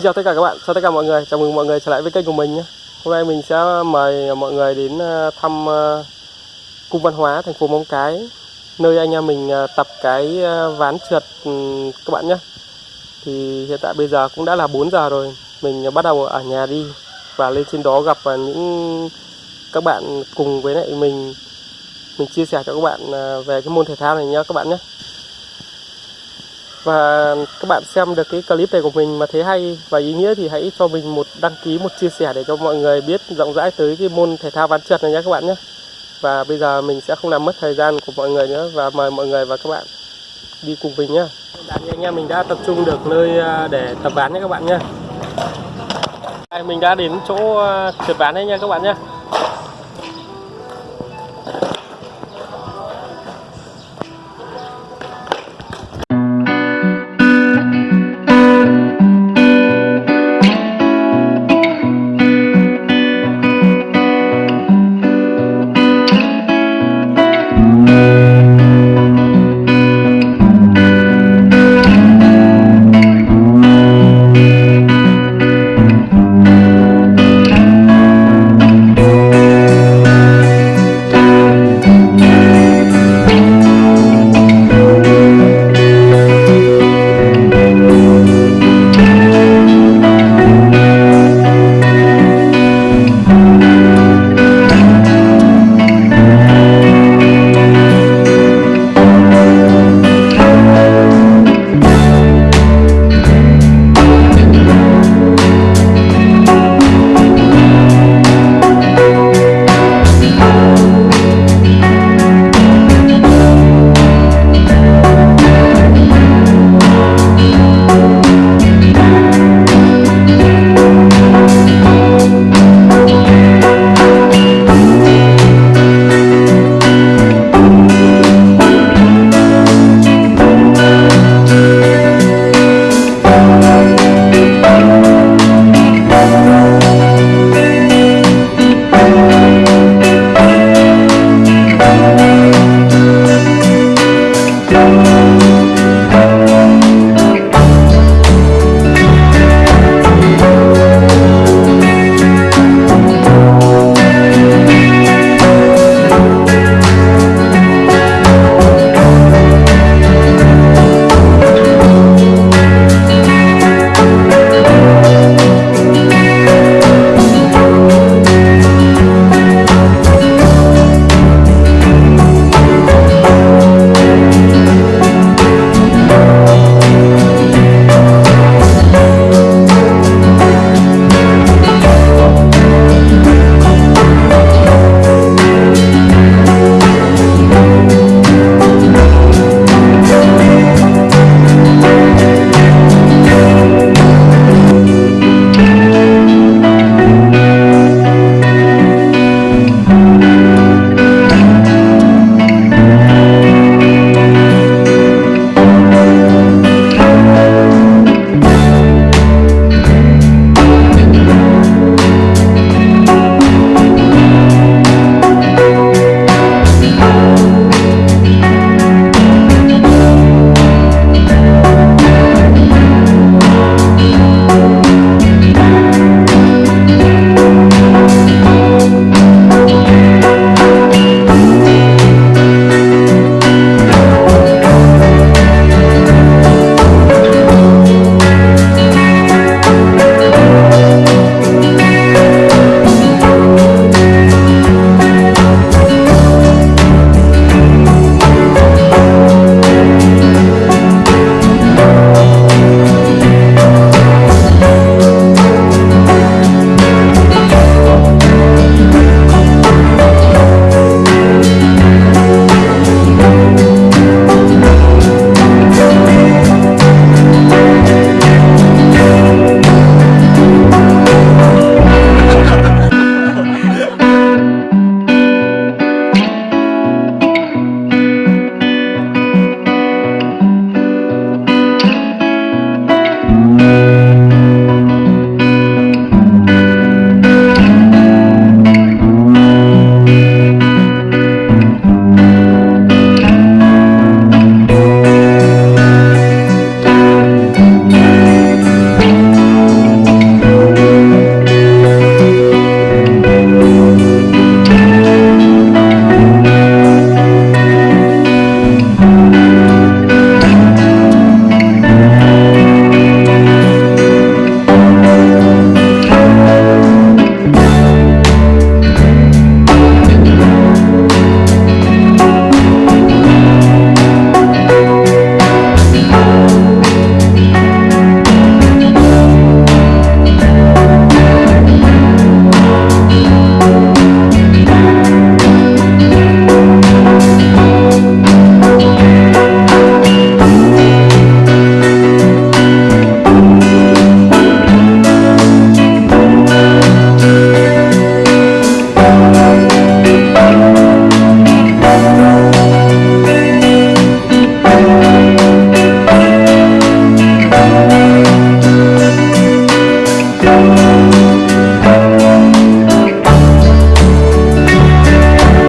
Xin chào tất cả các bạn, chào tất cả mọi người, chào mừng mọi người trở lại với kênh của mình nhé. Hôm nay mình sẽ mời mọi người đến ờ, thăm ờ, cung văn hóa thành phố Móng Cái, nơi anh em mình ờ, tập cái ván trượt ừ, các bạn nhé. Thì hiện tại bây giờ cũng đã là 4 giờ rồi, mình bắt đầu ở nhà đi và lên trên đó gặp những các bạn cùng với lại mình mình chia sẻ cho các bạn về cái môn thể thao này nhé các bạn nhé. Và các bạn xem được cái clip này của mình mà thấy hay và ý nghĩa thì hãy cho mình một đăng ký, một chia sẻ để cho mọi người biết rộng rãi tới cái môn thể thao ván trượt này nhé các bạn nhé. Và bây giờ mình sẽ không làm mất thời gian của mọi người nữa và mời mọi người và các bạn đi cùng mình nhé. Anh em mình đã tập trung được nơi à, để tập ván nhé các bạn nhé. Mình đã đến chỗ à, trượt ván đấy nha các bạn nhé.